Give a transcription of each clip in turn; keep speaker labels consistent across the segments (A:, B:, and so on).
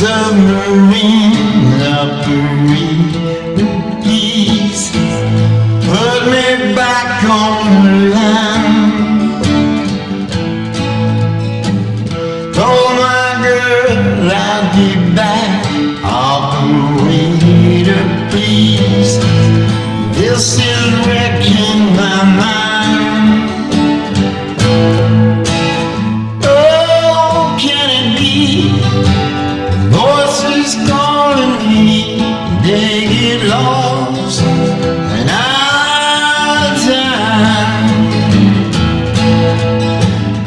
A: submarine, submarine. lost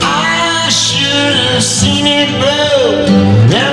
A: I should have seen it blow.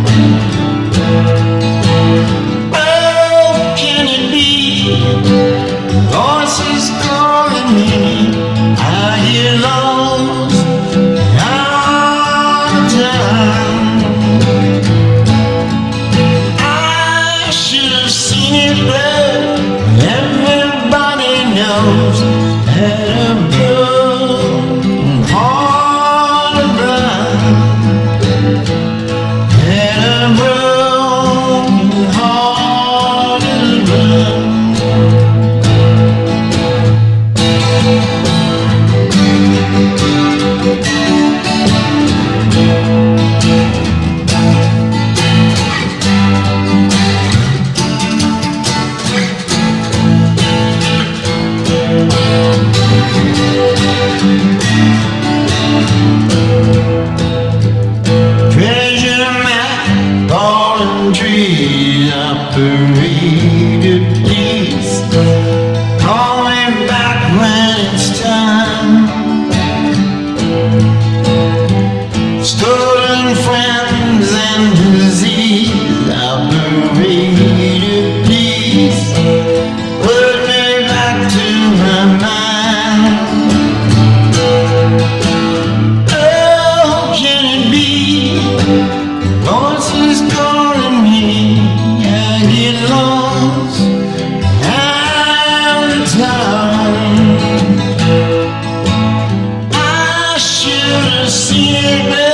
A: faded peace. Calling back when it's time. Stolen friends and disease. Amen.